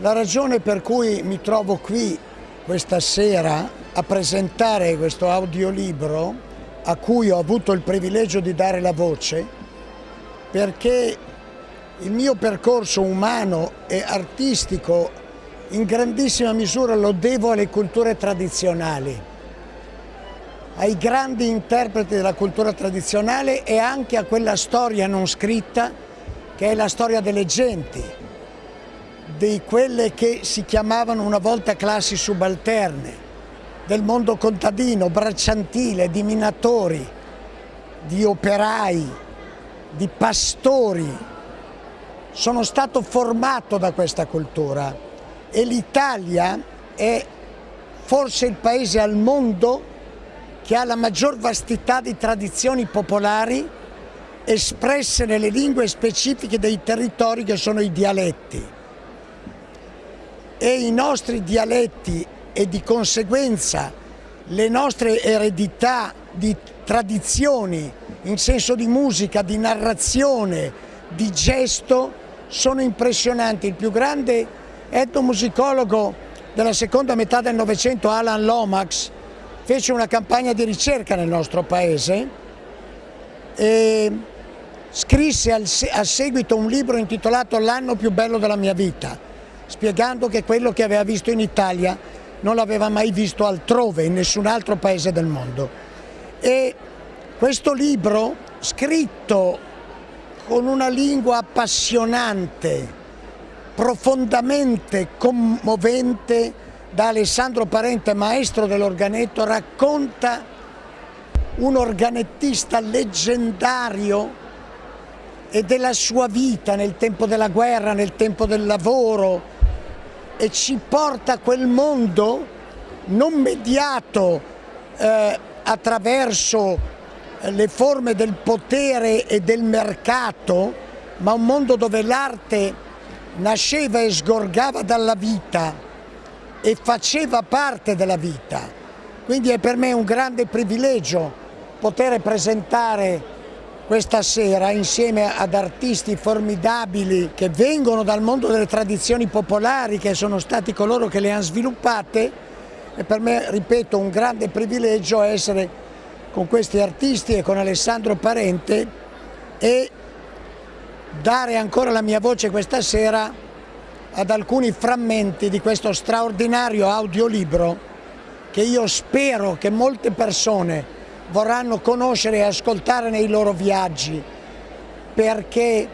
La ragione per cui mi trovo qui questa sera a presentare questo audiolibro a cui ho avuto il privilegio di dare la voce perché il mio percorso umano e artistico in grandissima misura lo devo alle culture tradizionali, ai grandi interpreti della cultura tradizionale e anche a quella storia non scritta che è la storia delle genti, di quelle che si chiamavano una volta classi subalterne, del mondo contadino, bracciantile, di minatori, di operai, di pastori. Sono stato formato da questa cultura e l'Italia è forse il paese al mondo che ha la maggior vastità di tradizioni popolari espresse nelle lingue specifiche dei territori che sono i dialetti e i nostri dialetti e di conseguenza le nostre eredità di tradizioni in senso di musica, di narrazione, di gesto sono impressionanti. Il più grande etnomusicologo della seconda metà del Novecento, Alan Lomax, fece una campagna di ricerca nel nostro paese e scrisse a seguito un libro intitolato L'anno più bello della mia vita spiegando che quello che aveva visto in Italia non l'aveva mai visto altrove, in nessun altro paese del mondo. E questo libro, scritto con una lingua appassionante, profondamente commovente, da Alessandro Parente, maestro dell'organetto, racconta un organettista leggendario e della sua vita nel tempo della guerra, nel tempo del lavoro, e ci porta a quel mondo non mediato eh, attraverso eh, le forme del potere e del mercato, ma un mondo dove l'arte nasceva e sgorgava dalla vita e faceva parte della vita. Quindi è per me un grande privilegio poter presentare questa sera insieme ad artisti formidabili che vengono dal mondo delle tradizioni popolari, che sono stati coloro che le hanno sviluppate e per me, ripeto, un grande privilegio essere con questi artisti e con Alessandro Parente e dare ancora la mia voce questa sera ad alcuni frammenti di questo straordinario audiolibro che io spero che molte persone vorranno conoscere e ascoltare nei loro viaggi, perché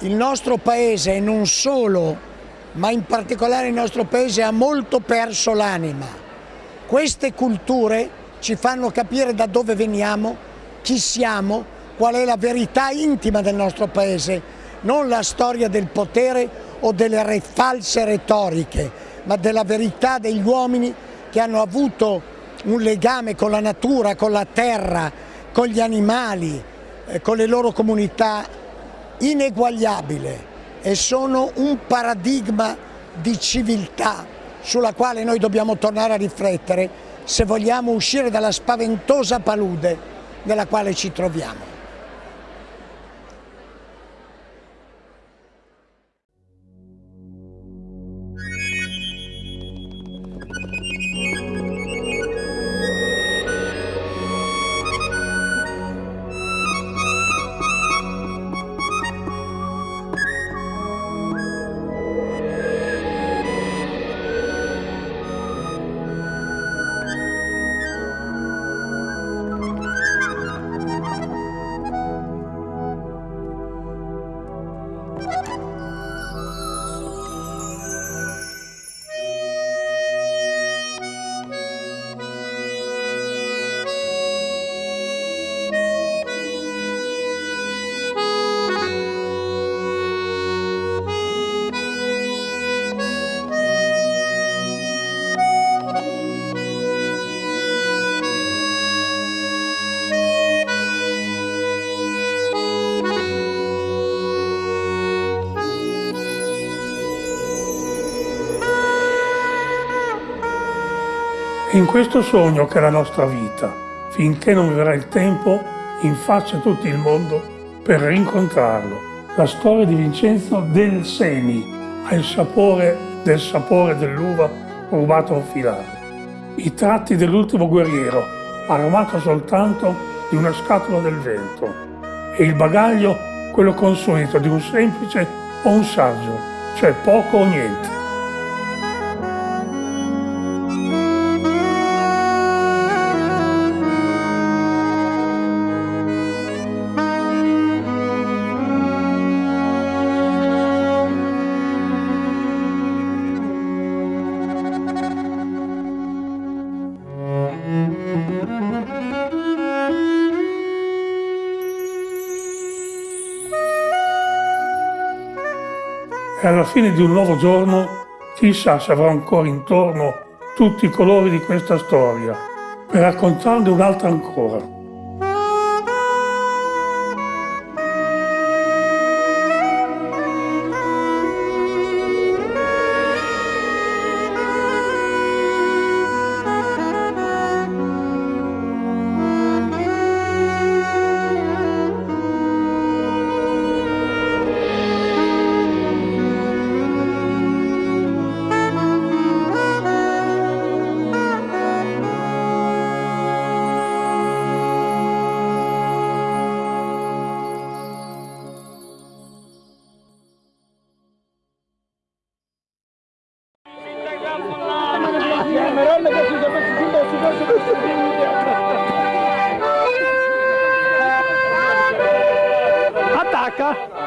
il nostro paese, e non solo, ma in particolare il nostro paese ha molto perso l'anima. Queste culture ci fanno capire da dove veniamo, chi siamo, qual è la verità intima del nostro paese, non la storia del potere o delle false retoriche, ma della verità degli uomini che hanno avuto un legame con la natura, con la terra, con gli animali, eh, con le loro comunità ineguagliabile e sono un paradigma di civiltà sulla quale noi dobbiamo tornare a riflettere se vogliamo uscire dalla spaventosa palude nella quale ci troviamo. In questo sogno che è la nostra vita, finché non verrà il tempo in faccia a tutto il mondo per rincontrarlo. La storia di Vincenzo Del Seni, ha il sapore del sapore dell'uva rubato a filare. I tratti dell'ultimo guerriero, aromato soltanto di una scatola del vento, e il bagaglio quello consueto di un semplice o un saggio, cioè poco o niente. E alla fine di un nuovo giorno, chissà se avrò ancora intorno tutti i colori di questa storia, per raccontarne un'altra ancora. Rebecca.